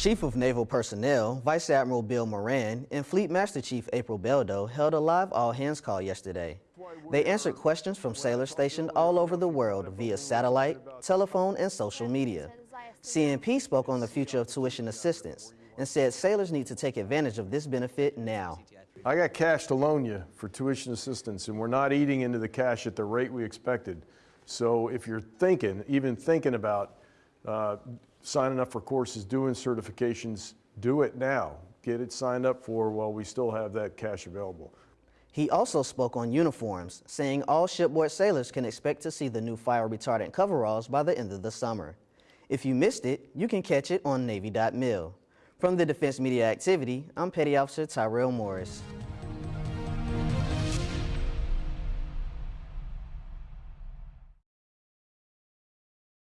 Chief of Naval Personnel, Vice Admiral Bill Moran, and Fleet Master Chief April Beldo held a live all-hands call yesterday. They answered questions from sailors stationed all over the world via satellite, telephone, and social media. CNP spoke on the future of tuition assistance and said sailors need to take advantage of this benefit now. I got cash to loan you for tuition assistance, and we're not eating into the cash at the rate we expected. So if you're thinking, even thinking about uh, signing up for courses, doing certifications, do it now. Get it signed up for while we still have that cash available. He also spoke on uniforms, saying all shipboard sailors can expect to see the new fire retardant coveralls by the end of the summer. If you missed it, you can catch it on Navy.mil. From the Defense Media Activity, I'm Petty Officer Tyrell Morris.